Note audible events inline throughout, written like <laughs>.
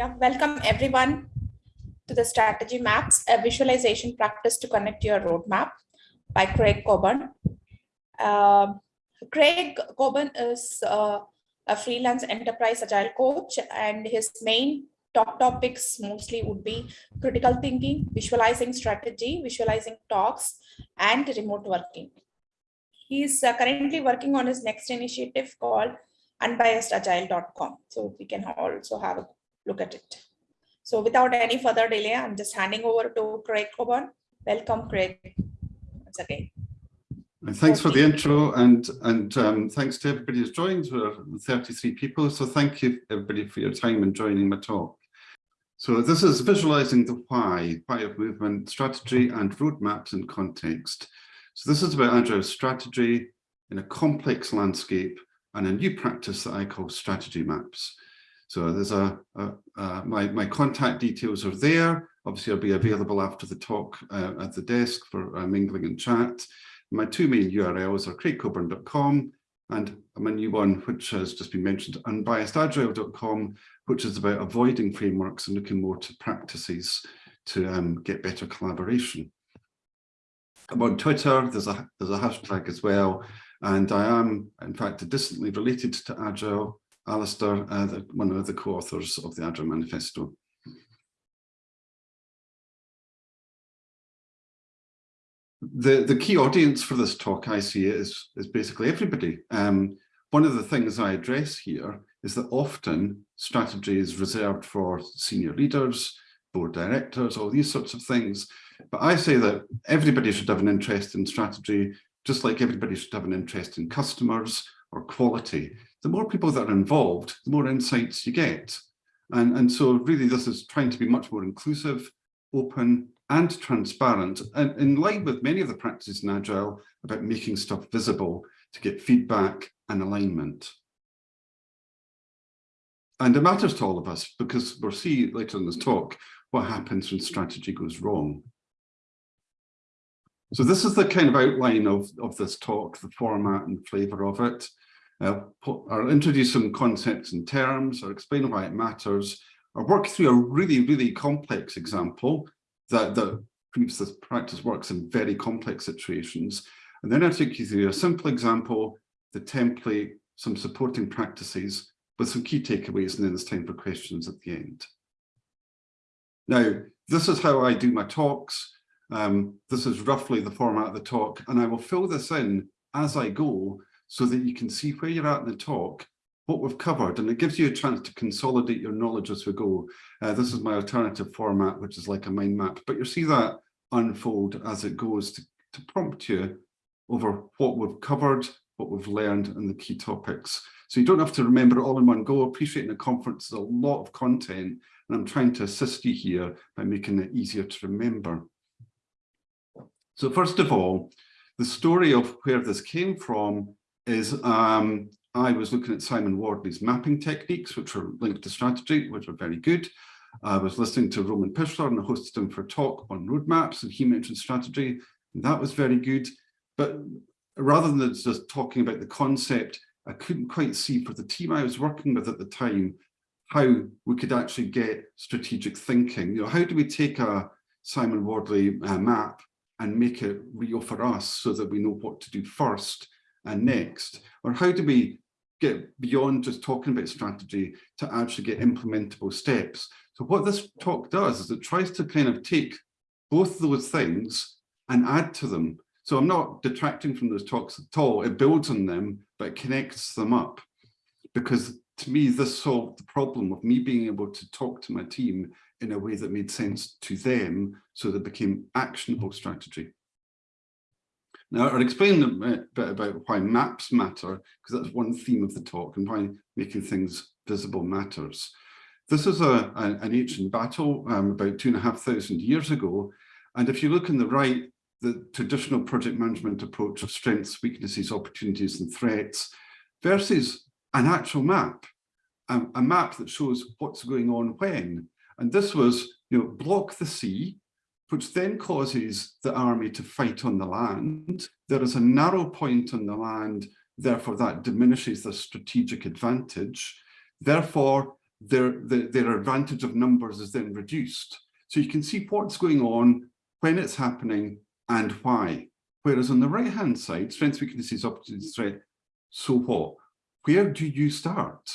yeah, welcome everyone to the Strategy Maps, a visualization practice to connect your roadmap by Craig Cockburn. Uh, Craig Cockburn is uh, a freelance enterprise agile coach and his main top topics mostly would be critical thinking, visualizing strategy, visualizing talks, and remote working. He's uh, currently working on his next initiative called unbiasedagile.com. So we can also have a look at it. So without any further delay, I'm just handing over to Craig Cockburn. Welcome, Craig, once. Thanks for the intro and and um, thanks to everybody who's joined. We're 33 people, so thank you everybody for your time and joining my talk. So this is visualizing the why, why of movement, strategy and roadmaps in context. So this is about agile strategy in a complex landscape and a new practice that I call strategy maps. So there's a, a, a my, my contact details are there. Obviously, I'll be available after the talk uh, at the desk for uh, mingling and chat. My two main URLs are craigcockburn.com and my new one, which has just been mentioned, unbiasedagile.com, which is about avoiding frameworks and looking more to practices to um, get better collaboration. I'm on Twitter, there's a, there's a hashtag as well, and I am, in fact, distantly related to Agile, Alistair, uh, the, one of the co-authors of the Agile Manifesto. the the key audience for this talk I see is is basically everybody. Um, one of the things I address here is that often strategy is reserved for senior leaders, board directors, all these sorts of things. But I say that everybody should have an interest in strategy, just like everybody should have an interest in customers or quality. The more people that are involved, the more insights you get. And, and so really this is trying to be much more inclusive, open, and transparent, and in line with many of the practices in Agile about making stuff visible to get feedback and alignment. And it matters to all of us because we'll see later in this talk what happens when strategy goes wrong. So this is the kind of outline of, of this talk, the format and flavour of it. Uh, I'll introduce some concepts and terms, I'll explain why it matters, I'll work through a really, really complex example that, that proves this practice works in very complex situations. And then I take you through a simple example, the template, some supporting practices with some key takeaways, and then there's time for questions at the end. Now, this is how I do my talks. Um, this is roughly the format of the talk, and I will fill this in as I go so that you can see where you're at in the talk what we've covered and it gives you a chance to consolidate your knowledge as we go. Uh, this is my alternative format, which is like a mind map, but you'll see that unfold as it goes to, to prompt you over what we've covered, what we've learned and the key topics. So you don't have to remember it all in one go. Appreciating a conference is a lot of content and I'm trying to assist you here by making it easier to remember. So first of all, the story of where this came from is um, I was looking at Simon Wardley's mapping techniques, which are linked to strategy, which are very good. I was listening to Roman Pichler and hosted him for a talk on roadmaps and he mentioned strategy. And that was very good. But rather than just talking about the concept, I couldn't quite see for the team I was working with at the time how we could actually get strategic thinking. You know, how do we take a Simon Wardley uh, map and make it real for us so that we know what to do first and next? Or how do we get beyond just talking about strategy to actually get implementable steps? So what this talk does is it tries to kind of take both those things and add to them. So I'm not detracting from those talks at all. It builds on them, but it connects them up. Because to me, this solved the problem of me being able to talk to my team in a way that made sense to them so that became actionable strategy. Now, I'll explain a bit about why maps matter, because that's one theme of the talk, and why making things visible matters. This is a, a an ancient battle um, about two and a half thousand years ago. And if you look on the right, the traditional project management approach of strengths, weaknesses, opportunities, and threats versus an actual map, a map that shows what's going on when. And this was, you know, block the sea, which then causes the army to fight on the land. There is a narrow point on the land, therefore that diminishes the strategic advantage. Therefore, their, their, their advantage of numbers is then reduced. So you can see what's going on, when it's happening, and why. Whereas on the right-hand side, strengths, weaknesses, opportunities, threat, so what? Where do you start?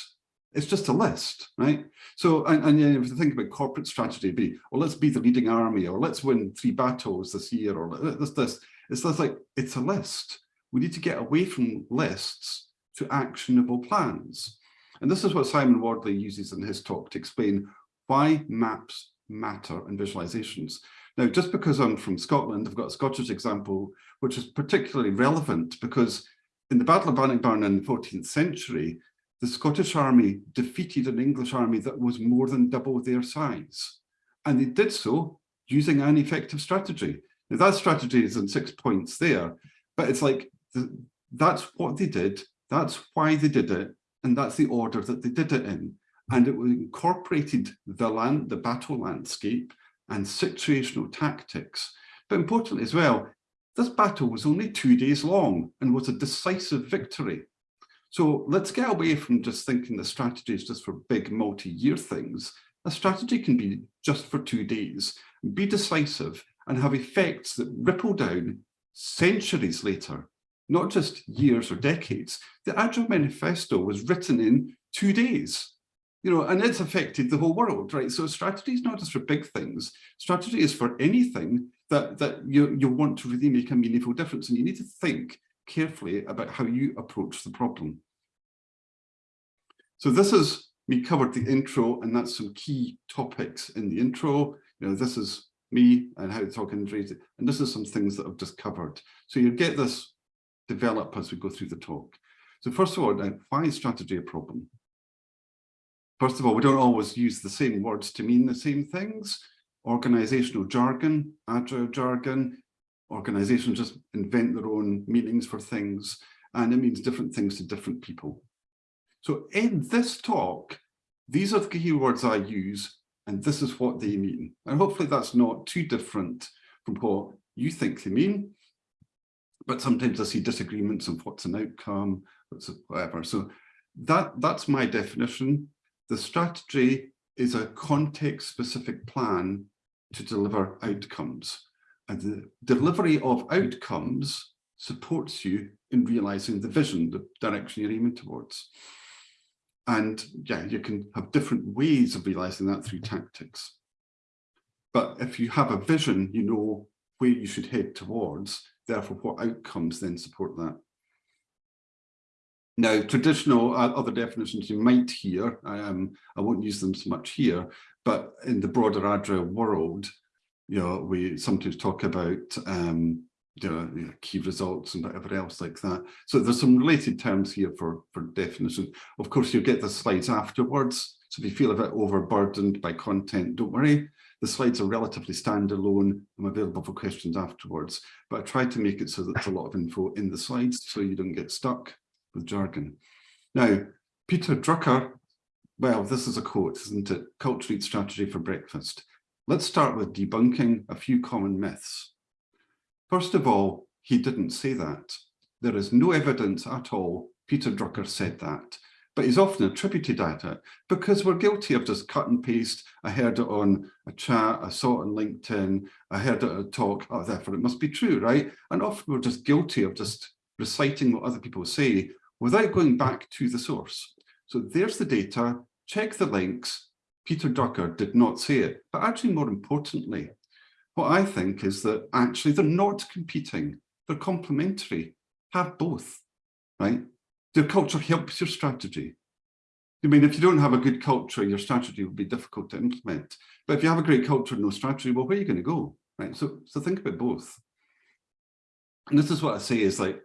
It's just a list, right? So, and, and you if you think about corporate strategy, be, well, let's be the leading army, or let's win three battles this year, or this, this. It's just like, it's a list. We need to get away from lists to actionable plans. And this is what Simon Wardley uses in his talk to explain why maps matter and visualizations. Now, just because I'm from Scotland, I've got a Scottish example, which is particularly relevant because in the Battle of Bannockburn in the 14th century, the Scottish army defeated an English army that was more than double their size. And they did so using an effective strategy. Now, that strategy is in six points there, but it's like, the, that's what they did, that's why they did it, and that's the order that they did it in. And it incorporated the land, the battle landscape, and situational tactics. But importantly as well, this battle was only two days long and was a decisive victory. So let's get away from just thinking the strategy is just for big multi-year things. A strategy can be just for two days, be decisive and have effects that ripple down centuries later, not just years or decades. The Agile Manifesto was written in two days you know, and it's affected the whole world, right? So strategy is not just for big things. Strategy is for anything that, that you, you want to really make a meaningful difference. And you need to think carefully about how you approach the problem. So this is, we covered the intro and that's some key topics in the intro. You know, this is me and how to talk injuries. And this is some things that I've just covered. So you get this develop as we go through the talk. So first of all, why is strategy a problem? First of all, we don't always use the same words to mean the same things. Organizational jargon, agile jargon, organizations just invent their own meanings for things, and it means different things to different people. So in this talk, these are the keywords I use, and this is what they mean. And hopefully that's not too different from what you think they mean. But sometimes I see disagreements of what's an outcome, whatever. So that, that's my definition. The strategy is a context-specific plan to deliver outcomes. And the delivery of outcomes supports you in realizing the vision, the direction you're aiming towards. And yeah, you can have different ways of realizing that through tactics. But if you have a vision, you know where you should head towards, therefore what outcomes then support that. Now, traditional uh, other definitions you might hear, um, I won't use them so much here, but in the broader Agile world, you know, we sometimes talk about um, you know, you know, key results and whatever else like that. So there's some related terms here for, for definition. Of course, you'll get the slides afterwards. So if you feel a bit overburdened by content, don't worry. The slides are relatively standalone. I'm available for questions afterwards, but I try to make it so that there's a lot of info in the slides so you don't get stuck with jargon. Now, Peter Drucker, well, this is a quote, isn't it? Culture eats strategy for breakfast. Let's start with debunking a few common myths. First of all, he didn't say that. There is no evidence at all Peter Drucker said that, but he's often attributed at it because we're guilty of just cut and paste. I heard it on a chat, I saw it on LinkedIn, I heard it at a talk, oh, therefore it must be true, right? And often we're just guilty of just reciting what other people say without going back to the source. So there's the data, check the links. Peter Drucker did not say it, but actually more importantly, what I think is that actually they're not competing, they're complementary, have both, right? Your culture helps your strategy. I mean, if you don't have a good culture, your strategy will be difficult to implement. But if you have a great culture and no strategy, well, where are you going to go, right? So, so think about both. And this is what I say is like,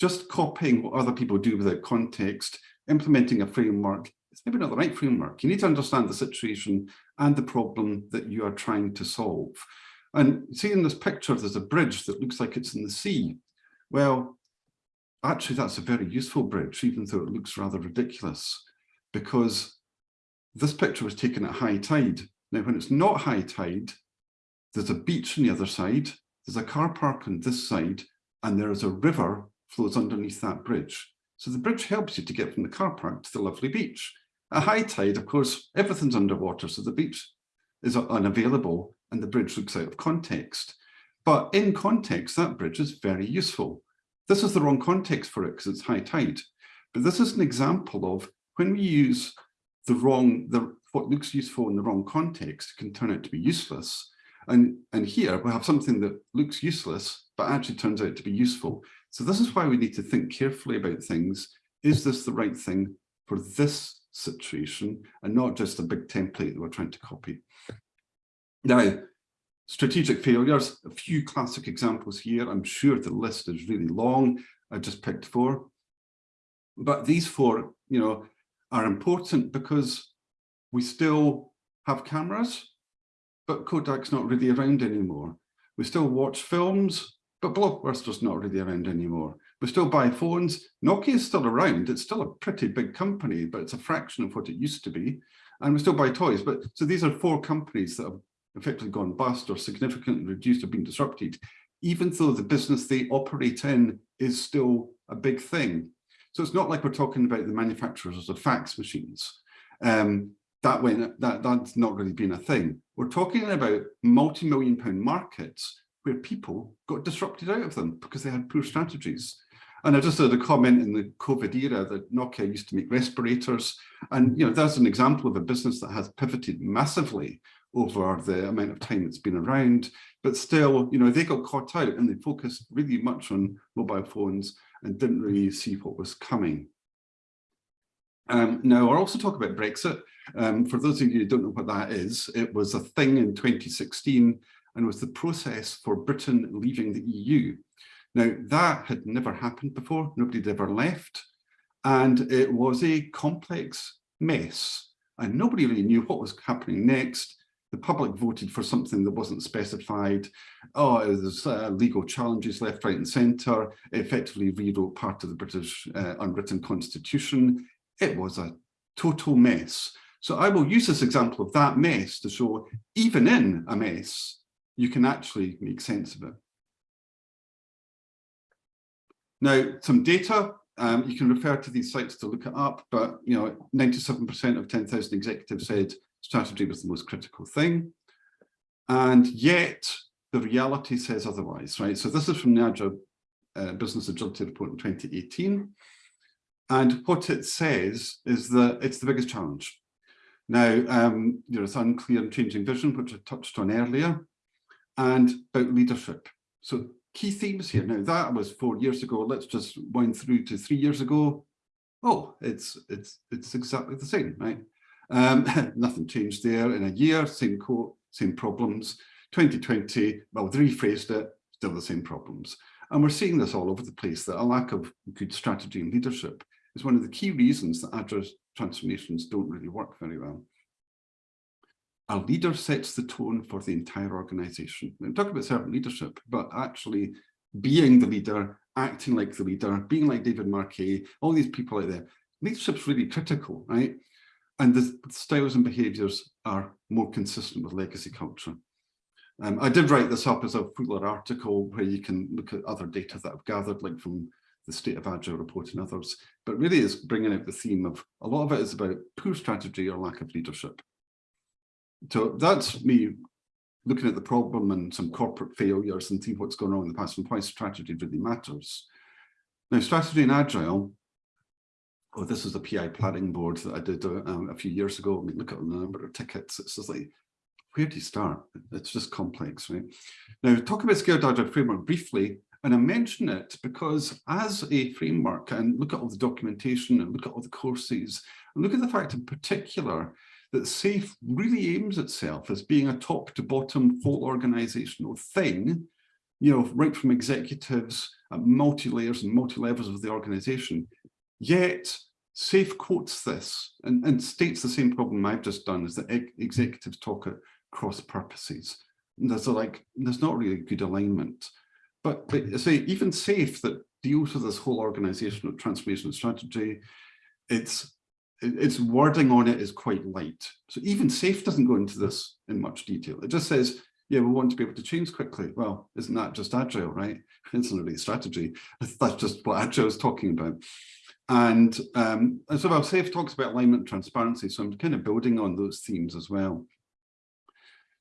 just copying what other people do without context, implementing a framework, it's maybe not the right framework. You need to understand the situation and the problem that you are trying to solve. And see in this picture, there's a bridge that looks like it's in the sea. Well, actually, that's a very useful bridge, even though it looks rather ridiculous, because this picture was taken at high tide. Now, when it's not high tide, there's a beach on the other side, there's a car park on this side, and there is a river flows underneath that bridge. So the bridge helps you to get from the car park to the lovely beach. At high tide, of course, everything's underwater, so the beach is unavailable and the bridge looks out of context. But in context, that bridge is very useful. This is the wrong context for it because it's high tide. But this is an example of when we use the wrong, the what looks useful in the wrong context can turn out to be useless. And, and here we have something that looks useless, but actually turns out to be useful. So this is why we need to think carefully about things. Is this the right thing for this situation and not just a big template that we're trying to copy? Now, strategic failures, a few classic examples here. I'm sure the list is really long. I just picked four. But these four, you know, are important because we still have cameras, but Kodak's not really around anymore. We still watch films, but Blockbuster's not really around anymore. We still buy phones. Nokia is still around. It's still a pretty big company, but it's a fraction of what it used to be. And we still buy toys. But so these are four companies that have effectively gone bust or significantly reduced or been disrupted, even though the business they operate in is still a big thing. So it's not like we're talking about the manufacturers of fax machines. Um, that went, that, that's not really been a thing. We're talking about multi-million pound markets where people got disrupted out of them because they had poor strategies. And I just had a comment in the COVID era that Nokia used to make respirators. And, you know, that's an example of a business that has pivoted massively over the amount of time it's been around. But still, you know, they got caught out and they focused really much on mobile phones and didn't really see what was coming. Um, now, I'll also talk about Brexit. Um, for those of you who don't know what that is, it was a thing in 2016 and was the process for Britain leaving the EU. Now, that had never happened before. Nobody had ever left. And it was a complex mess. And nobody really knew what was happening next. The public voted for something that wasn't specified. Oh, there's uh, legal challenges left, right and centre. Effectively rewrote part of the British uh, unwritten constitution. It was a total mess. So I will use this example of that mess to show even in a mess, you can actually make sense of it. Now, some data, um, you can refer to these sites to look it up, but you know, 97% of 10,000 executives said strategy was the most critical thing. And yet the reality says otherwise, right? So this is from the Agile uh, Business Agility Report in 2018. And what it says is that it's the biggest challenge. Now, um, unclear and changing vision, which I touched on earlier, and about leadership. So key themes here. Now, that was four years ago. Let's just wind through to three years ago. Oh, it's it's it's exactly the same, right? Um, <laughs> nothing changed there in a year, same quote, same problems. 2020, well, they rephrased it, still the same problems. And we're seeing this all over the place, that a lack of good strategy and leadership is one of the key reasons that address transformations don't really work very well. A leader sets the tone for the entire organization. We talk about servant leadership, but actually being the leader, acting like the leader, being like David Marquet, all these people out there, leadership's really critical, right? And the styles and behaviours are more consistent with legacy culture. Um, I did write this up as a fuller article where you can look at other data that I've gathered, like from the State of Agile report and others, but really is bringing out the theme of a lot of it is about poor strategy or lack of leadership. So that's me looking at the problem and some corporate failures and see what's going on in the past and why strategy really matters. Now, strategy in Agile oh, this is a PI planning board that I did uh, um, a few years ago. I mean, look at the number of tickets. It's just like, where do you start? It's just complex, right? Now, talk about Scaled Agile Framework briefly, and I mention it because as a framework, and look at all the documentation and look at all the courses, and look at the fact in particular that SAFE really aims itself as being a top to bottom whole organizational thing, you know, right from executives at multi-layers and multi-levels of the organization. Yet SAFE quotes this and, and states the same problem I've just done is that executives talk at cross purposes. And there's a, like, there's not really good alignment. But, but say even SAFE that deals with this whole organizational transformation strategy, it's its wording on it is quite light. So even SAFE doesn't go into this in much detail. It just says, yeah, we want to be able to change quickly. Well, isn't that just agile, right? <laughs> It's not really strategy. <laughs> That's just what agile is talking about. And um, as well, Safe talks about alignment and transparency, so I'm kind of building on those themes as well.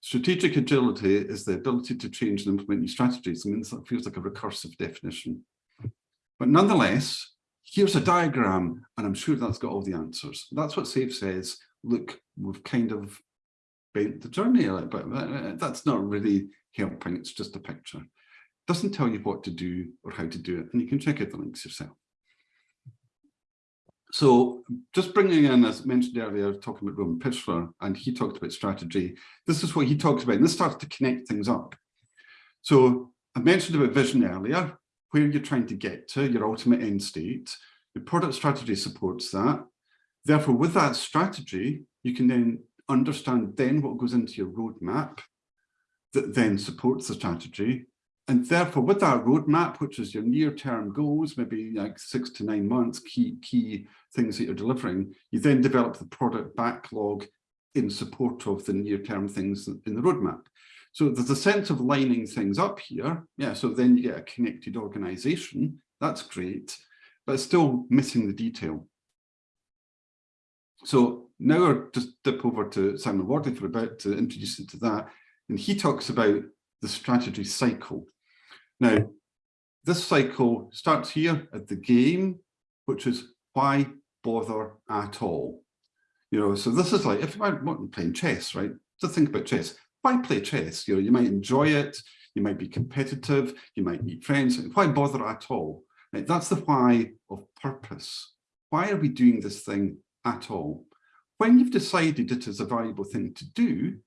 Strategic agility is the ability to change and implement new strategies. I mean, that feels like a recursive definition. But nonetheless, here's a diagram, and I'm sure that's got all the answers. That's what SAFE says. Look, we've kind of bent the journey a little bit. Uh, uh, uh, that's not really helping. It's just a picture. Doesn't tell you what to do or how to do it. And you can check out the links yourself. So just bringing in, as mentioned earlier, talking about Roman Pichler, and he talked about strategy. This is what he talks about, and this starts to connect things up. So I mentioned about vision earlier, where you're trying to get to, your ultimate end state. The product strategy supports that. Therefore, with that strategy, you can then understand then what goes into your roadmap that then supports the strategy. And therefore, with that roadmap, which is your near-term goals, maybe like six to nine months, key, key things that you're delivering, you then develop the product backlog in support of the near-term things in the roadmap. So there's a sense of lining things up here. Yeah, so then you get a connected organization. That's great, but still missing the detail. So now I'll just dip over to Simon Wardley for a bit to introduce you to that. And he talks about the strategy cycle. Now, this cycle starts here at the game, which is why bother at all? You know, so this is like, if I want playing chess, right? Just think about chess. Why play chess? You know, you might enjoy it, you might be competitive, you might meet friends. Why bother at all? That's the why of purpose. Why are we doing this thing at all? When you've decided it is a valuable thing to do,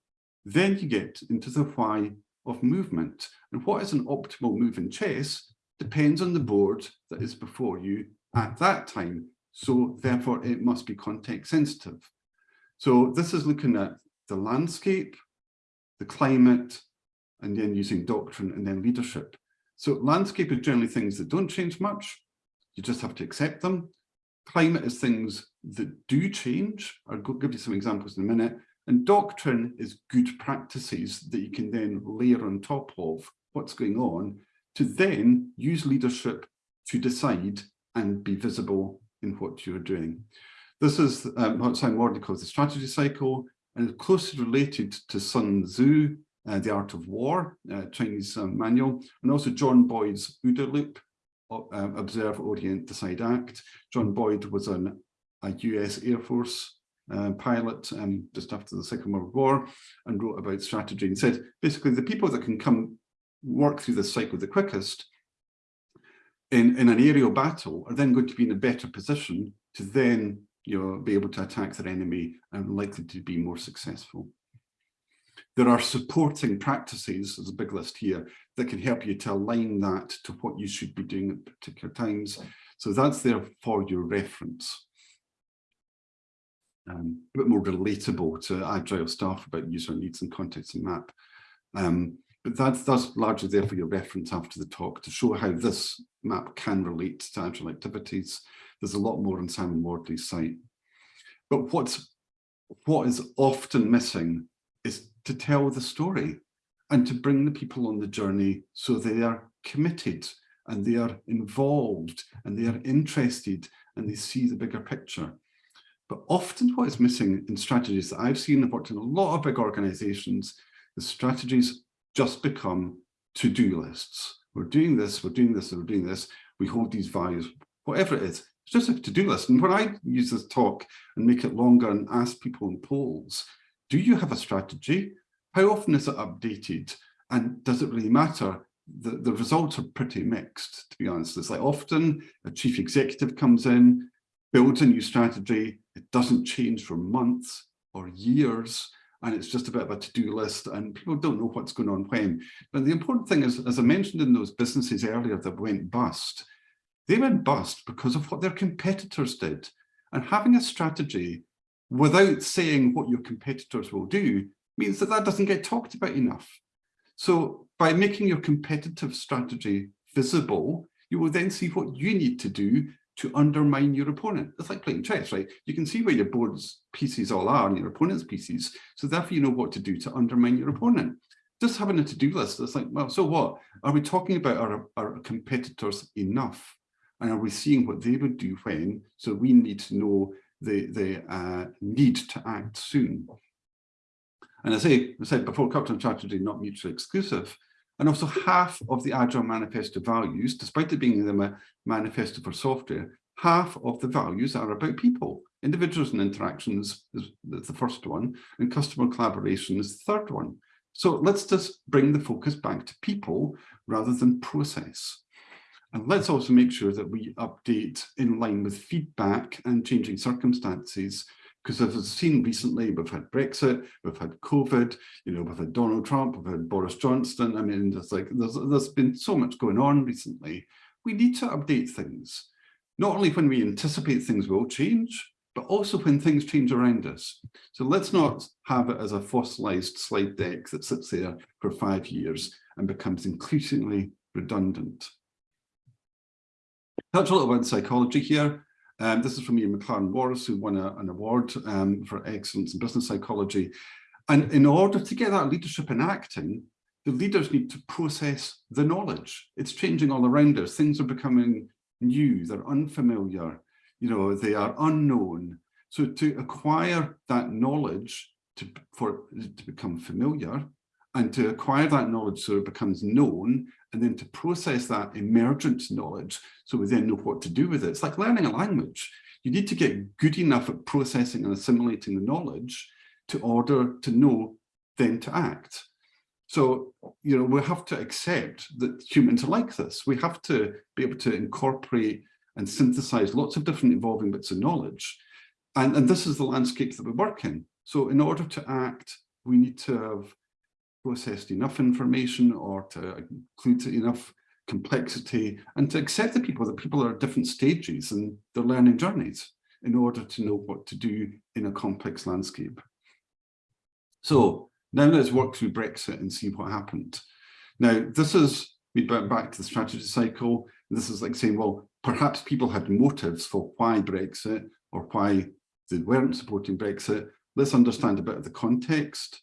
then you get into the why of movement. And what is an optimal move in chess depends on the board that is before you at that time. So therefore it must be context sensitive. So this is looking at the landscape, the climate, and then using doctrine and then leadership. So landscape is generally things that don't change much. You just have to accept them. Climate is things that do change. I'll give you some examples in a minute. And doctrine is good practices that you can then layer on top of what's going on to then use leadership to decide and be visible in what you're doing. This is um, what Simon Wardley calls the strategy cycle and it's closely related to Sun Tzu, uh, The Art of War, uh, Chinese um, manual, and also John Boyd's OODA loop, uh, Observe, Orient, Decide, Act. John Boyd was an, a US Air Force uh, pilot um, just after the Second World War and wrote about strategy and said basically the people that can come work through this cycle the quickest in, in an aerial battle are then going to be in a better position to then you know, be able to attack their enemy and likely to be more successful. There are supporting practices, there's a big list here, that can help you to align that to what you should be doing at particular times. So that's there for your reference um, a bit more relatable to agile stuff about user needs and context and map. Um, but that's, that's largely there for your reference after the talk to show how this map can relate to agile activities. There's a lot more on Simon Wardley's site. But what's, what is often missing is to tell the story and to bring the people on the journey so they are committed and they are involved and they are interested and they see the bigger picture. But often what is missing in strategies that I've seen, I've worked in a lot of big organizations, the strategies just become to-do lists. We're doing this, we're doing this, we're doing this. We hold these values, whatever it is, it's just a to-do list. And when I use this talk and make it longer and ask people in polls, do you have a strategy? How often is it updated? And does it really matter? The, the results are pretty mixed, to be honest. It's like often a chief executive comes in, builds a new strategy, it doesn't change for months or years, and it's just a bit of a to-do list and people don't know what's going on when. But the important thing is, as I mentioned in those businesses earlier that went bust, they went bust because of what their competitors did. And having a strategy without saying what your competitors will do means that that doesn't get talked about enough. So by making your competitive strategy visible, you will then see what you need to do to undermine your opponent. It's like playing chess, right? You can see where your board's pieces all are and your opponent's pieces. So therefore you know what to do to undermine your opponent. Just having a to-do list, it's like, well, so what? Are we talking about our, our competitors enough? And are we seeing what they would do when? So we need to know the, the uh, need to act soon. And as I say, I said before, culture and strategy not mutually exclusive. And also half of the Agile Manifesto values, despite it being the manifesto for software, half of the values are about people. Individuals and interactions is the first one, and customer collaboration is the third one. So let's just bring the focus back to people rather than process. And let's also make sure that we update in line with feedback and changing circumstances because as we've seen recently, we've had Brexit, we've had COVID, you know, we've had Donald Trump, we've had Boris Johnson. I mean, there's like there's there's been so much going on recently. We need to update things, not only when we anticipate things will change, but also when things change around us. So let's not have it as a fossilized slide deck that sits there for five years and becomes increasingly redundant. Touch a little about psychology here. Um, this is from Ian McLaren Morris, who won a, an award um, for excellence in business psychology. And in order to get that leadership in acting, the leaders need to process the knowledge. It's changing all around us. Things are becoming new, they're unfamiliar, you know, they are unknown. So to acquire that knowledge to, for to become familiar and to acquire that knowledge so it becomes known and then to process that emergent knowledge so we then know what to do with it. It's like learning a language. You need to get good enough at processing and assimilating the knowledge to order to know then to act. So, you know, we have to accept that humans are like this. We have to be able to incorporate and synthesize lots of different evolving bits of knowledge. And, and this is the landscape that we work in. So in order to act, we need to have processed enough information or to include enough complexity and to accept the people that people are at different stages in their learning journeys in order to know what to do in a complex landscape. So now let's work through Brexit and see what happened. Now, this is, we went back to the strategy cycle. This is like saying, well, perhaps people had motives for why Brexit or why they weren't supporting Brexit. Let's understand a bit of the context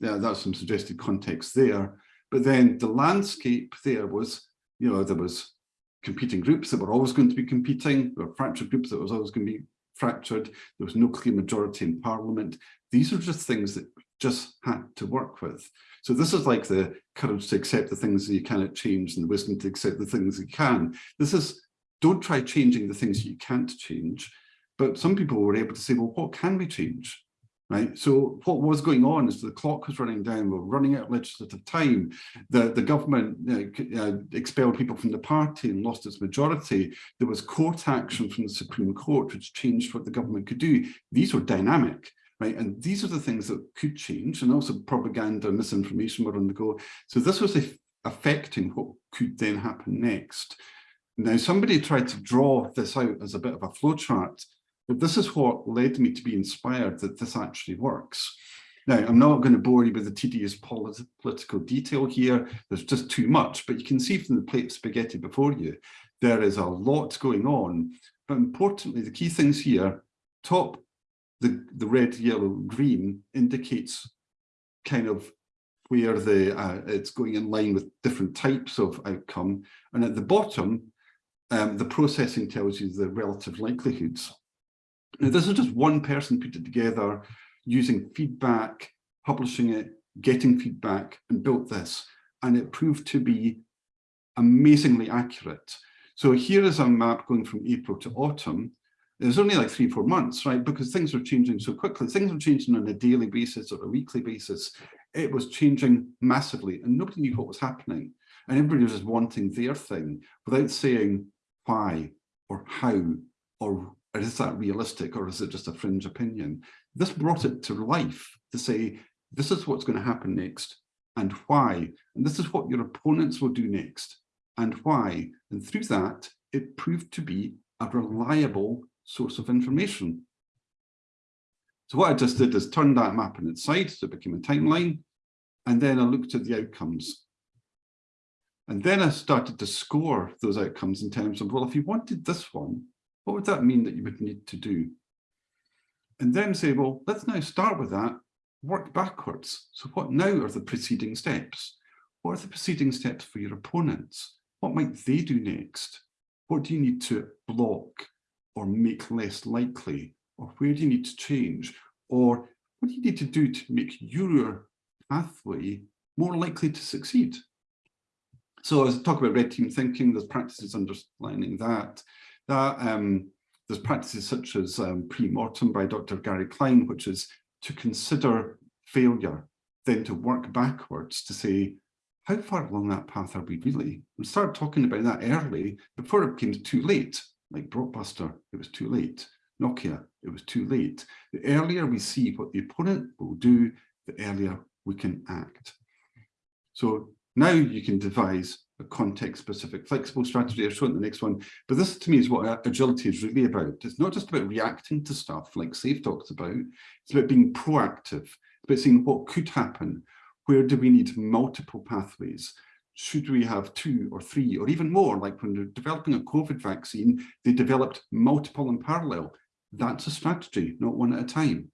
yeah, that's some suggested context there. But then the landscape there was, you know, there was competing groups that were always going to be competing. There were fractured groups that was always going to be fractured. There was no clear majority in parliament. These are just things that just had to work with. So this is like the courage to accept the things that you cannot change and the wisdom to accept the things you can. This is, don't try changing the things you can't change. But some people were able to say, well, what can we change? Right? So what was going on is the clock was running down, we're running out of legislative time. The, the government uh, expelled people from the party and lost its majority. There was court action from the Supreme Court, which changed what the government could do. These were dynamic. Right, and these are the things that could change, and also propaganda misinformation were on the go. So this was affecting what could then happen next. Now, somebody tried to draw this out as a bit of a flowchart this is what led me to be inspired that this actually works. Now, I'm not going to bore you with the tedious polit political detail here. There's just too much, but you can see from the plate of spaghetti before you, there is a lot going on. But importantly, the key things here, top, the, the red, yellow, green indicates kind of where the uh, it's going in line with different types of outcome. And at the bottom, um, the processing tells you the relative likelihoods. Now, this is just one person put it together using feedback, publishing it, getting feedback and built this. And it proved to be amazingly accurate. So here is a map going from April to autumn. There's only like three, four months, right? Because things are changing so quickly. Things are changing on a daily basis or a weekly basis. It was changing massively and nobody knew what was happening. And everybody was just wanting their thing without saying why or how is that realistic or is it just a fringe opinion? This brought it to life to say, this is what's going to happen next and why. And this is what your opponents will do next and why. And through that, it proved to be a reliable source of information. So what I just did is turn that map on its side, so it became a timeline, and then I looked at the outcomes. And then I started to score those outcomes in terms of, well, if you wanted this one, what would that mean that you would need to do? And then say, well, let's now start with that, work backwards. So what now are the preceding steps? What are the preceding steps for your opponents? What might they do next? What do you need to block or make less likely? Or where do you need to change? Or what do you need to do to make your pathway more likely to succeed? So as I talk about red team thinking, there's practices underlining that. That um, there's practices such as um, pre-mortem by Dr. Gary Klein, which is to consider failure, then to work backwards to say, how far along that path are we really? We start talking about that early before it became too late, like Blockbuster, it was too late. Nokia, it was too late. The earlier we see what the opponent will do, the earlier we can act. So now you can devise a context-specific flexible strategy. I'll show in the next one. But this, to me, is what agility is really about. It's not just about reacting to stuff like Safe talks about. It's about being proactive. It's about seeing what could happen. Where do we need multiple pathways? Should we have two or three or even more? Like when they're developing a COVID vaccine, they developed multiple in parallel. That's a strategy, not one at a time.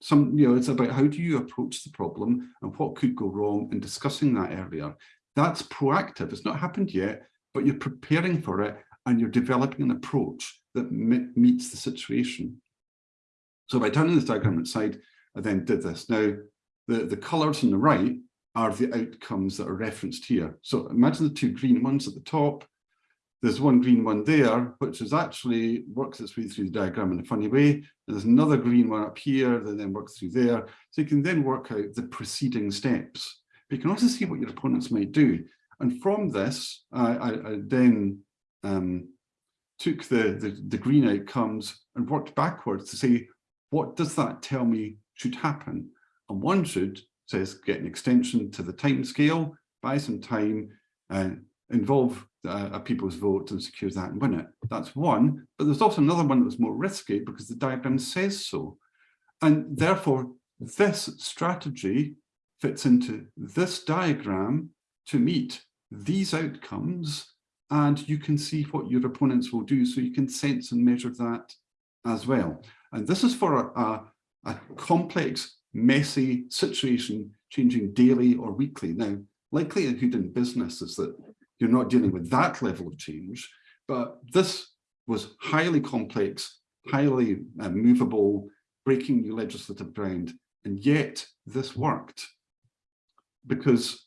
Some, you know, it's about how do you approach the problem and what could go wrong and discussing that earlier. That's proactive. It's not happened yet, but you're preparing for it and you're developing an approach that meets the situation. So by turning this diagram inside, I then did this. Now, the, the colors on the right are the outcomes that are referenced here. So imagine the two green ones at the top. There's one green one there, which is actually works its way through the diagram in a funny way. And there's another green one up here that then works through there. So you can then work out the preceding steps. But you can also see what your opponents might do. And from this, I, I, I then um, took the, the, the green outcomes and worked backwards to say, what does that tell me should happen? And one should says get an extension to the time scale, buy some time, uh, involve uh, a people's vote and secure that and win it. That's one, but there's also another one that was more risky because the diagram says so. And therefore, this strategy fits into this diagram to meet these outcomes and you can see what your opponents will do so you can sense and measure that as well. And this is for a, a, complex, messy situation changing daily or weekly. Now, likelihood in business is that you're not dealing with that level of change, but this was highly complex, highly uh, movable, breaking new legislative ground, and yet this worked because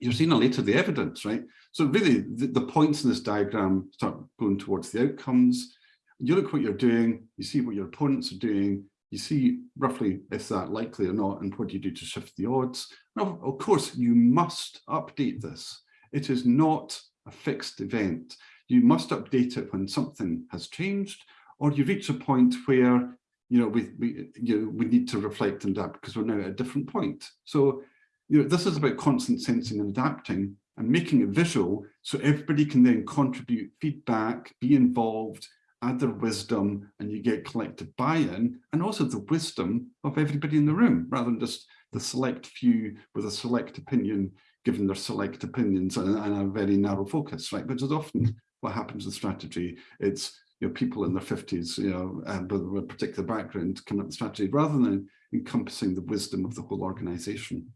you're seeing a later the evidence, right? So really the, the, points in this diagram start going towards the outcomes. You look what you're doing, you see what your opponents are doing, you see roughly if that likely or not, and what do you do to shift the odds. Now, of course, you must update this. It is not a fixed event. You must update it when something has changed, or you reach a point where you know we we you know, we need to reflect and adapt because we're now at a different point. So you know, this is about constant sensing and adapting and making it visual so everybody can then contribute feedback, be involved, add their wisdom, and you get collective buy-in, and also the wisdom of everybody in the room, rather than just the select few with a select opinion, given their select opinions and, and a very narrow focus, right? Which is often what happens with strategy. It's you know, people in their 50s, you know, uh, with a particular background coming up with strategy, rather than encompassing the wisdom of the whole organization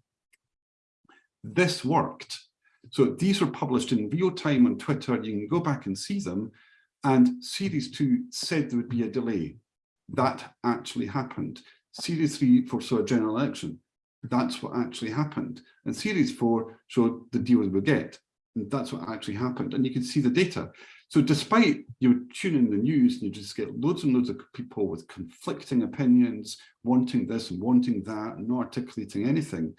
this worked. So these were published in real time on Twitter. You can go back and see them. And series two said there would be a delay. That actually happened. Series three foresaw a general election. That's what actually happened. And series four showed the deal we get. And that's what actually happened. And you can see the data. So despite you tune in the news and you just get loads and loads of people with conflicting opinions, wanting this and wanting that, and not articulating anything,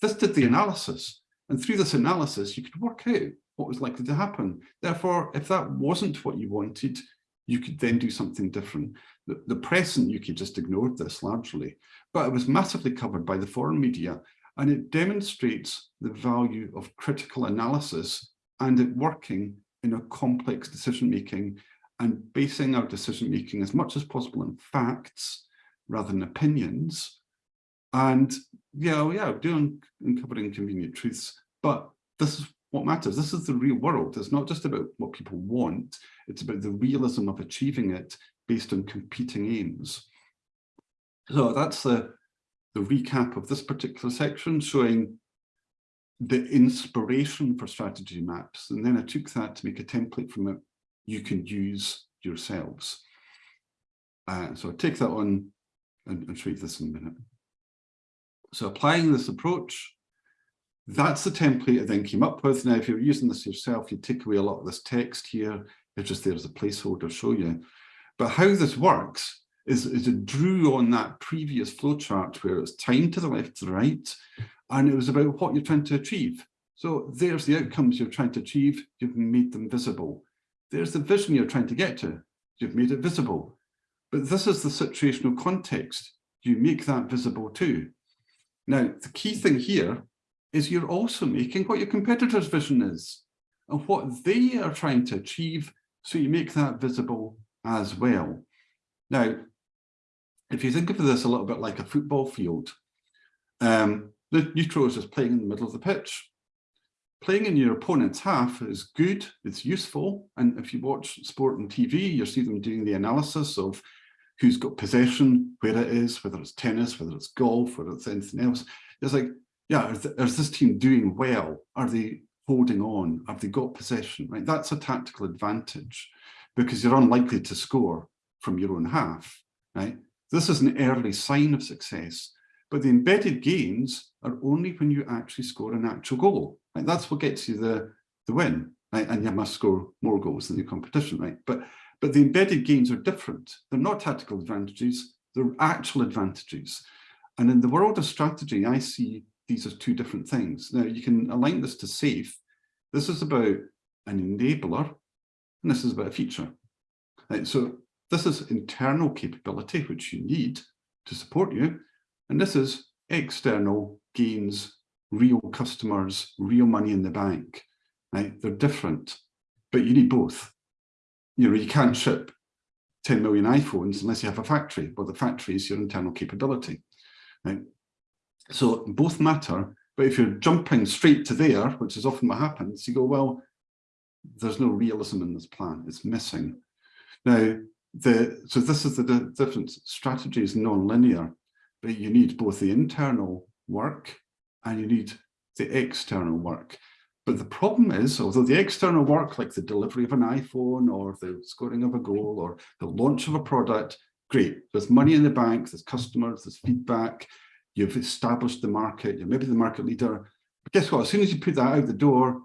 this did the analysis. And through this analysis, you could work out what was likely to happen. Therefore, if that wasn't what you wanted, you could then do something different. The, the press and UK just ignored this largely, but it was massively covered by the foreign media, and it demonstrates the value of critical analysis and it working in a complex decision-making and basing our decision-making as much as possible on facts rather than opinions and yeah, yeah, doing uncovering convenient truths, but this is what matters. This is the real world. It's not just about what people want. It's about the realism of achieving it based on competing aims. So that's the, the recap of this particular section showing the inspiration for strategy maps. And then I took that to make a template from it you can use yourselves. Uh, so I'll take that on and, and show you this in a minute. So applying this approach, that's the template I then came up with. Now, if you're using this yourself, you take away a lot of this text here. It's just there as a placeholder show you. But how this works is, is it drew on that previous flowchart where it's time to the left to the right, and it was about what you're trying to achieve. So there's the outcomes you're trying to achieve. You've made them visible. There's the vision you're trying to get to. You've made it visible. But this is the situational context. You make that visible too. Now, the key thing here is you're also making what your competitor's vision is and what they are trying to achieve. So you make that visible as well. Now, if you think of this a little bit like a football field, um, the neutral is playing in the middle of the pitch. Playing in your opponent's half is good, it's useful. And if you watch sport on TV, you see them doing the analysis of who's got possession, where it is, whether it's tennis, whether it's golf, whether it's anything else. It's like, yeah, is, is this team doing well? Are they holding on? Have they got possession? Right, that's a tactical advantage because you're unlikely to score from your own half. Right, this is an early sign of success, but the embedded gains are only when you actually score an actual goal. Right, that's what gets you the the win. Right, and you must score more goals than the competition. Right, but but the embedded gains are different. They're not tactical advantages, they're actual advantages. And in the world of strategy, I see these as two different things. Now, you can align this to SAFe. This is about an enabler, and this is about a feature. Right, so this is internal capability, which you need to support you. And this is external gains, real customers, real money in the bank. Right? They're different, but you need both you know, you can't ship 10 million iPhones unless you have a factory. Well, the factory is your internal capability. Right? So both matter, but if you're jumping straight to there, which is often what happens, you go, well, there's no realism in this plan, it's missing. Now, the so this is the difference. Strategy is non-linear, but you need both the internal work and you need the external work. But the problem is, although the external work, like the delivery of an iPhone or the scoring of a goal or the launch of a product, great. There's money in the bank, there's customers, there's feedback, you've established the market, you're maybe the market leader. But guess what? As soon as you put that out the door,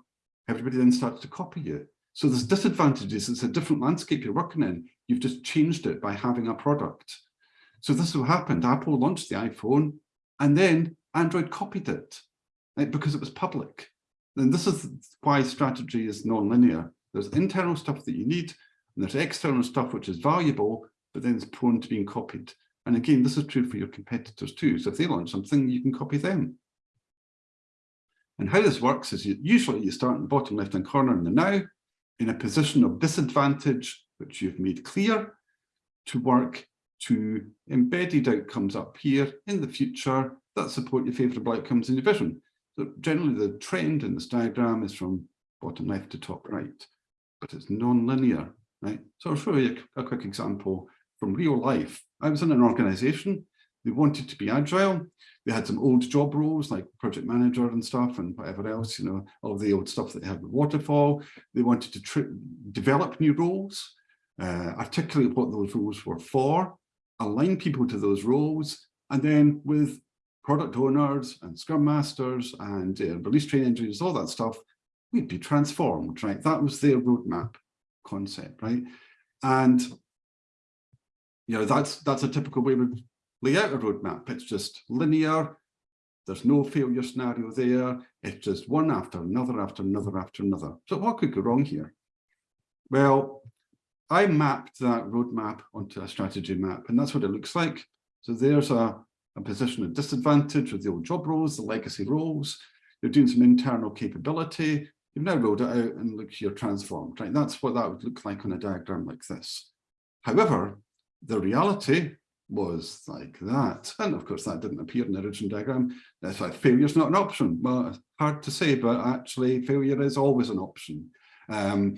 everybody then starts to copy you. So there's disadvantages. It's a different landscape you're working in. You've just changed it by having a product. So this is what happened. Apple launched the iPhone and then Android copied it because it was public. And this is why strategy is non-linear. There's internal stuff that you need, and there's external stuff which is valuable, but then it's prone to being copied. And again, this is true for your competitors too. So if they launch something, you can copy them. And how this works is you, usually you start in the bottom left-hand corner in the now, in a position of disadvantage, which you've made clear, to work to embedded outcomes up here in the future that support your favourable outcomes in your vision. So generally the trend in this diagram is from bottom left to top right, but it's non-linear, right? So I'll show you a, quick example from real life. I was in an organization, they wanted to be agile. They had some old job roles like project manager and stuff and whatever else, you know, all the old stuff that they have with waterfall. They wanted to develop new roles, uh, articulate what those roles were for, align people to those roles, and then with product owners and scrum masters and uh, release train engineers, all that stuff, we'd be transformed, right? That was their roadmap concept, right? And you know, that's that's a typical way we lay out a roadmap. It's just linear. There's no failure scenario there. It's just one after another, after another, after another. So what could go wrong here? Well, I mapped that roadmap onto a strategy map, and that's what it looks like. So there's a a position of disadvantage with the old job roles, the legacy roles. You're doing some internal capability. You've now rolled it out and look, you're transformed, right? That's what that would look like on a diagram like this. However, the reality was like that. And of course, that didn't appear in the original diagram. That's why failure is not an option. Well, hard to say, but actually failure is always an option. Um,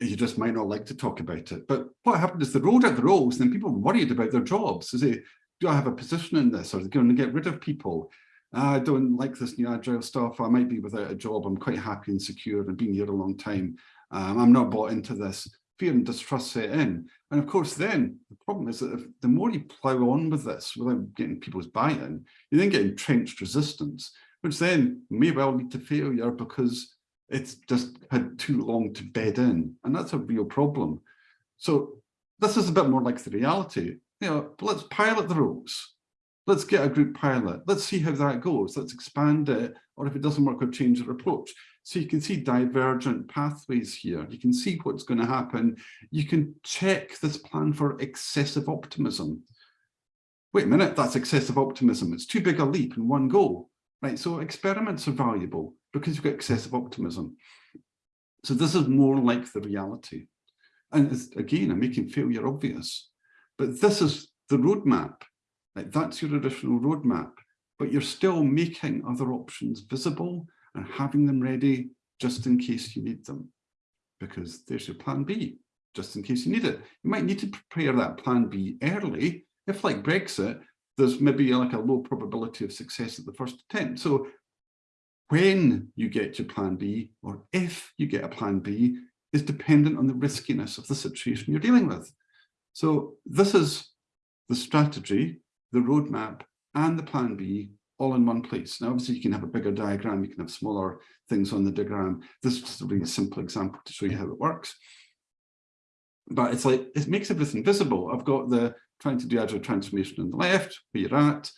you just might not like to talk about it. But what happened is they rolled out the roles and then people worried about their jobs. Is it, do I have a position in this? Or are they going to get rid of people? I don't like this new agile stuff. I might be without a job. I'm quite happy and secure and been here a long time. Um, I'm not bought into this. fear and distrust set in. And of course, then the problem is that if, the more you plow on with this without getting people's buy-in, you then get entrenched resistance, which then may well lead to failure because it's just had too long to bed in. And that's a real problem. So this is a bit more like the reality. You know, let's pilot the rules. Let's get a group pilot. Let's see how that goes. Let's expand it. Or if it doesn't work, we'll change our approach. So you can see divergent pathways here. You can see what's going to happen. You can check this plan for excessive optimism. Wait a minute, that's excessive optimism. It's too big a leap in one go. Right, so experiments are valuable because you've got excessive optimism. So this is more like the reality. And again, I'm making failure obvious, but this is the roadmap. Like that's your additional roadmap, but you're still making other options visible and having them ready just in case you need them. Because there's your plan B, just in case you need it. You might need to prepare that plan B early. If like Brexit, there's maybe like a low probability of success at the first attempt. So when you get your plan B, or if you get a plan B, is dependent on the riskiness of the situation you're dealing with. So this is the strategy, the roadmap, and the plan B all in one place. Now, obviously, you can have a bigger diagram, you can have smaller things on the diagram. This is just a really simple example to show you how it works. But it's like, it makes everything visible. I've got the trying to do agile transformation on the left, where you're at,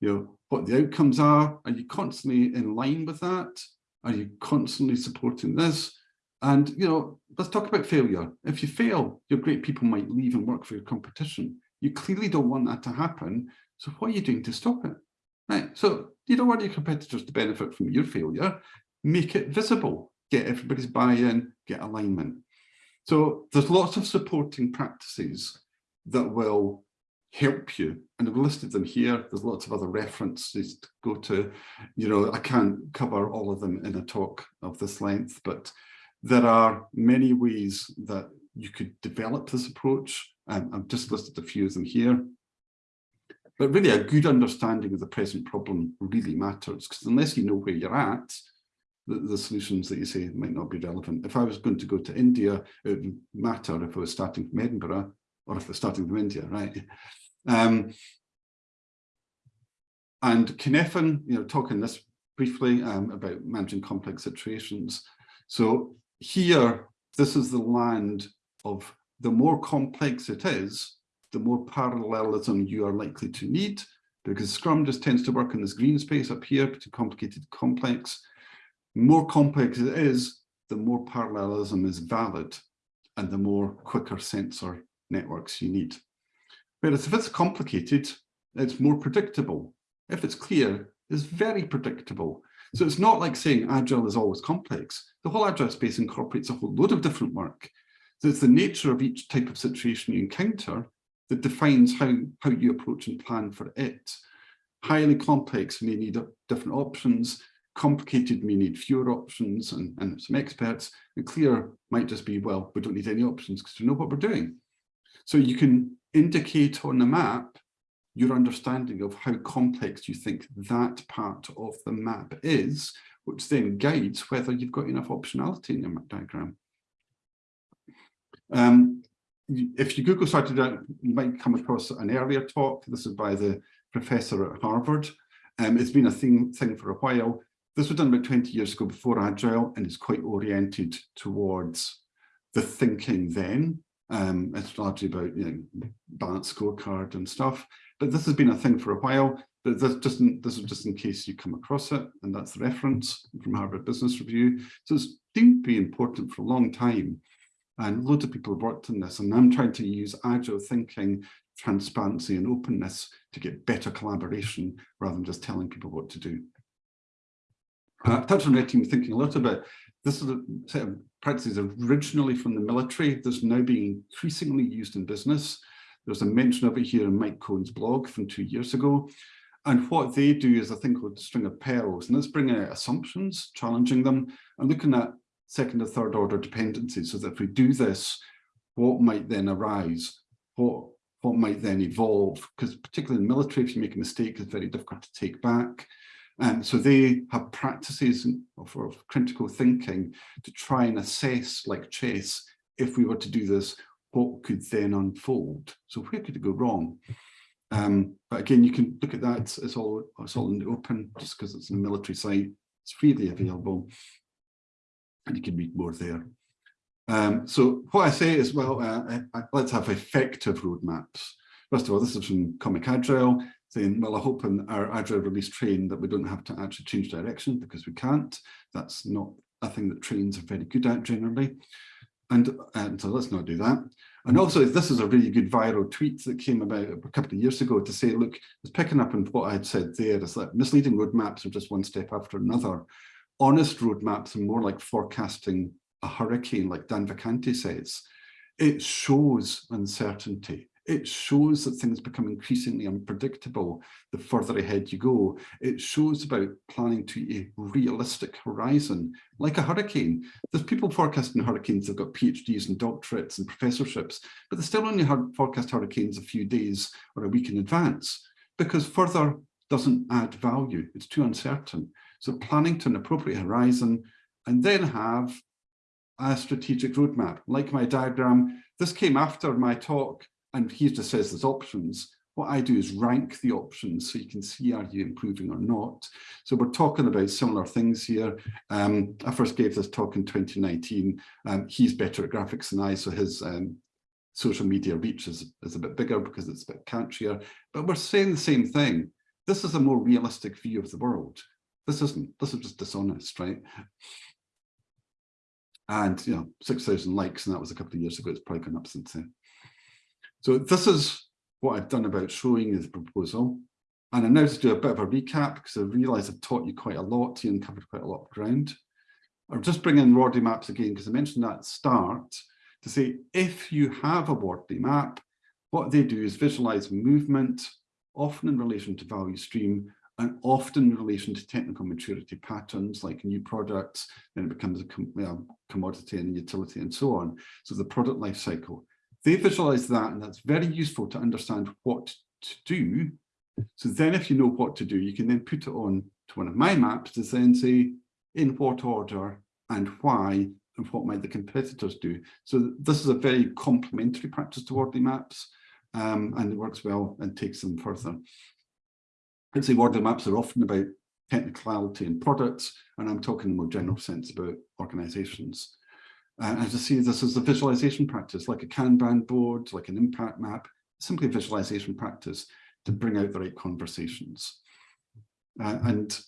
you know, what the outcomes are. Are you constantly in line with that? Are you constantly supporting this? And, you know, let's talk about failure. If you fail, your great people might leave and work for your competition. You clearly don't want that to happen. So what are you doing to stop it? Right. So you don't want your competitors to benefit from your failure. Make it visible. Get everybody's buy-in, get alignment. So there's lots of supporting practices that will help you. And I've listed them here. There's lots of other references to go to. You know, I can't cover all of them in a talk of this length, but there are many ways that you could develop this approach. Um, I've just listed a few of them here. But really a good understanding of the present problem really matters because unless you know where you're at, the, the, solutions that you say might not be relevant. If I was going to go to India, it would matter if I was starting from Edinburgh or if I was starting from India, right? Um, and Cynefin, you know, talking this briefly um, about managing complex situations. So here, this is the land of the more complex it is, the more parallelism you are likely to need because Scrum just tends to work in this green space up here, between complicated complex. More complex it is, the more parallelism is valid and the more quicker sensor networks you need. Whereas if it's complicated, it's more predictable. If it's clear, it's very predictable. So it's not like saying agile is always complex. The whole agile space incorporates a whole load of different work. So it's the nature of each type of situation you encounter that defines how, how you approach and plan for it. Highly complex may need different options, complicated may need fewer options and, and some experts, and clear might just be, well, we don't need any options because we know what we're doing. So you can indicate on the map your understanding of how complex you think that part of the map is, which then guides whether you've got enough optionality in your map diagram. Um, if you Google started you might come across an earlier talk. This is by the professor at Harvard. Um, it's been a thing, thing for a while. This was done about 20 years ago before Agile and it's quite oriented towards the thinking then. Um, it's largely about you know, balanced scorecard and stuff. But this has been a thing for a while. But this, just in, this is just in case you come across it. And that's the reference from Harvard Business Review. So it's to be important for a long time. And loads of people have worked on this, and I'm trying to use agile thinking, transparency and openness to get better collaboration rather than just telling people what to do. Uh, touch on red team thinking a little bit. This is a set of practices originally from the military that's now being increasingly used in business. There's a mention of it here in Mike Cohn's blog from two years ago. And what they do is a thing called string of pearls, and that's bringing out assumptions, challenging them, and looking at second or third order dependencies so that if we do this, what might then arise? What, what might then evolve? Because particularly in the military, if you make a mistake, it's very difficult to take back. And so they have practices of, of critical thinking to try and assess, like chess, if we were to do this, what could then unfold? So where could it go wrong? Um, but again, you can look at that. It's, all it's all in the open just because it's a military site. It's freely available, and you can read more there. Um, so what I say is, well, uh, uh, let's have effective roadmaps. First of all, this is from Comic Agile saying, well, I hope in our Agile release train that we don't have to actually change direction because we can't. That's not a thing that trains are very good at generally. And, and so let's not do that. And also, this is a really good viral tweet that came about a couple of years ago to say, look, it's picking up on what I'd said there, is that misleading roadmaps are just one step after another. Honest roadmaps are more like forecasting a hurricane, like Dan Vacanti says. It shows uncertainty. It shows that things become increasingly unpredictable the further ahead you go. It shows about planning to a realistic horizon, like a hurricane. There's people forecasting hurricanes they've got PhDs and doctorates and professorships, but they still only forecast hurricanes a few days or a week in advance because further doesn't add value. It's too uncertain. So planning to an appropriate horizon and then have a strategic roadmap. Like my diagram, this came after my talk and he just says there's options. What I do is rank the options so you can see are you improving or not. So we're talking about similar things here. Um, I first gave this talk in 2019. Um, he's better at graphics than I, so his um, social media reach is, is a bit bigger because it's a bit catchier. But we're saying the same thing. This is a more realistic view of the world. This isn't, this is just dishonest, right? And, you know, 6,000 likes, and that was a couple of years ago. It's probably gone up since then. So this is what I've done about showing you the proposal. And I'm now to do a bit of a recap because I realise I've taught you quite a lot and covered quite a lot of ground. I'll just bring in Wardley maps again because I mentioned that at start to say if you have a Wardley map, what they do is visualize movement, often in relation to value stream and often in relation to technical maturity patterns like new products, then it becomes a com commodity and a utility and so on. So the product life cycle. They visualize that and that's very useful to understand what to do. So then if you know what to do, you can then put it on to one of my maps to then say in what order and why and what might the competitors do. So this is a very complementary practice to Wardley maps um, and it works well and takes them further. I'd say Wardley maps are often about technicality and products, and I'm talking in a more general sense about organizations. As you see, this as a visualization practice, like a Kanban board, like an impact map, simply a visualization practice to bring out the right conversations. Uh, and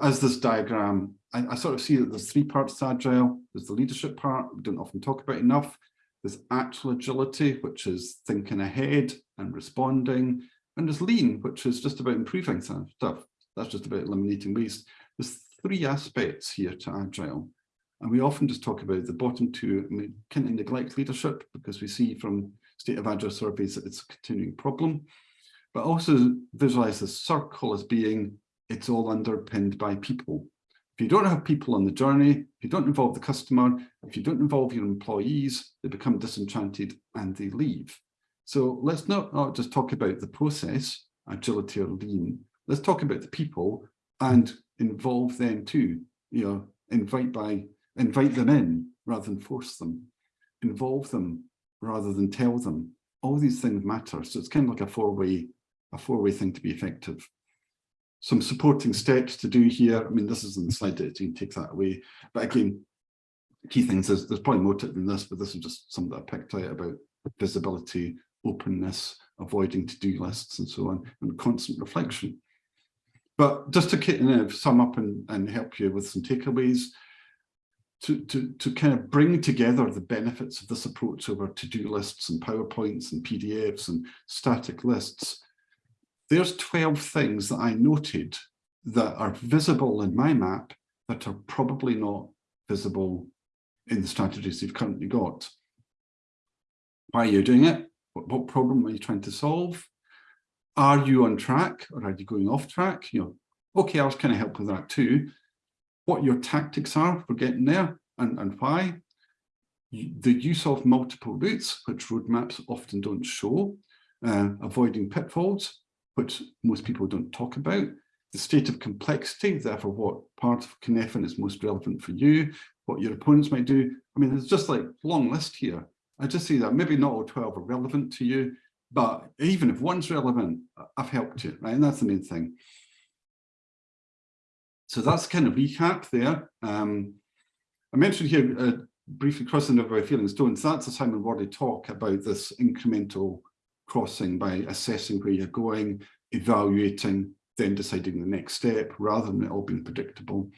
as this diagram, I, I, sort of see that there's three parts to Agile. There's the leadership part, we don't often talk about enough. There's actual agility, which is thinking ahead and responding. And there's lean, which is just about improving stuff. That's just about eliminating waste. There's three aspects here to Agile. And we often just talk about the bottom two, and we kind of neglect leadership because we see from state of agile surveys that it's a continuing problem. But also visualize the circle as being, it's all underpinned by people. If you don't have people on the journey, if you don't involve the customer, if you don't involve your employees, they become disenchanted and they leave. So let's not, not just talk about the process, agility or lean. Let's talk about the people and involve them too. You know, invite by invite them in rather than force them, involve them rather than tell them. All these things matter. So it's kind of like a four-way a four-way thing to be effective. Some supporting steps to do here. I mean, this is in the slide that you can take that away. But again, key things is there's probably more to it than this, but this is just some that I picked out about visibility, openness, avoiding to-do lists and so on, and constant reflection. But just to kind of sum up and, and help you with some takeaways, to, to, to kind of bring together the benefits of this approach over to-do lists and PowerPoints and PDFs and static lists, there's 12 things that I noted that are visible in my map that are probably not visible in the strategies you've currently got. Why are you doing it? What, what problem are you trying to solve? Are you on track or are you going off track? You know, okay, I was kind of help with that too what your tactics are for getting there and, and why. The use of multiple routes, which roadmaps often don't show, uh, avoiding pitfalls, which most people don't talk about, the state of complexity, therefore what part of Cynefin is most relevant for you, what your opponents might do, I mean, there's just like long list here. I just see that maybe not all 12 are relevant to you, but even if one's relevant, I've helped you, right? And that's the main thing. So that's kind of recap there. Um, I mentioned here uh, briefly crossing over by feeling stones. That's a Simon Wardley talk about this incremental crossing by assessing where you're going, evaluating, then deciding the next step rather than it all being predictable.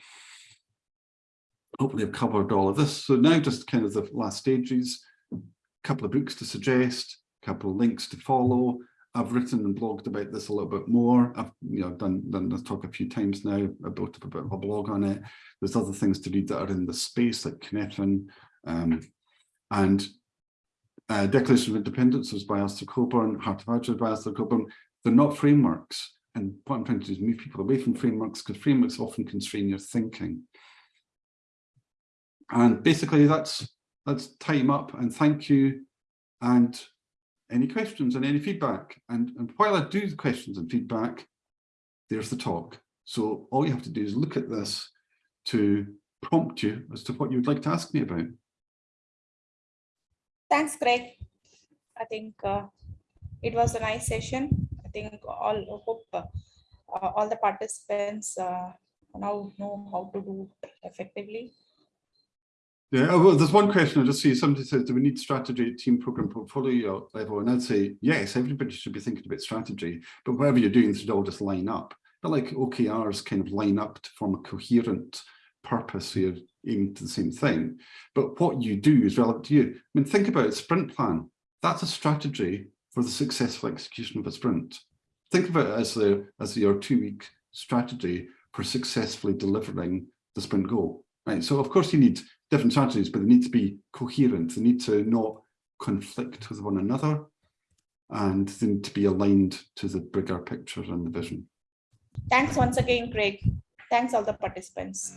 Hopefully I've covered all of this. So now just kind of the last stages, a couple of books to suggest, a couple of links to follow. I've written and blogged about this a little bit more. I've you know done done this talk a few times now. I built up a bit of a blog on it. There's other things to read that are in the space like Cynefin um, and uh, Declaration of Interdependence was by Alistair Cockburn, Heart of Agile by Alistair Cockburn. They're not frameworks. And what I'm trying to do is move people away from frameworks because frameworks often constrain your thinking. And basically that's that's time up and thank you. And any questions and any feedback. And, and while I do the questions and feedback, there's the talk. So all you have to do is look at this to prompt you as to what you would like to ask me about. Thanks, Greg. I think uh, it was a nice session. I think all hope uh, all the participants uh, now know how to do effectively. Yeah, well, there's one question I just see. Somebody says, do we need strategy at team program portfolio level? And I'd say, yes, everybody should be thinking about strategy, but whatever you're doing should all just line up. But like OKRs kind of line up to form a coherent purpose so you're aiming to the same thing. But what you do is relevant to you. I mean, think about sprint plan. That's a strategy for the successful execution of a sprint. Think of it as the as your two-week strategy for successfully delivering the sprint goal. Right. So of course you need different strategies, but they need to be coherent. They need to not conflict with one another and they need to be aligned to the bigger picture and the vision. Thanks once again, Greg. Thanks all the participants.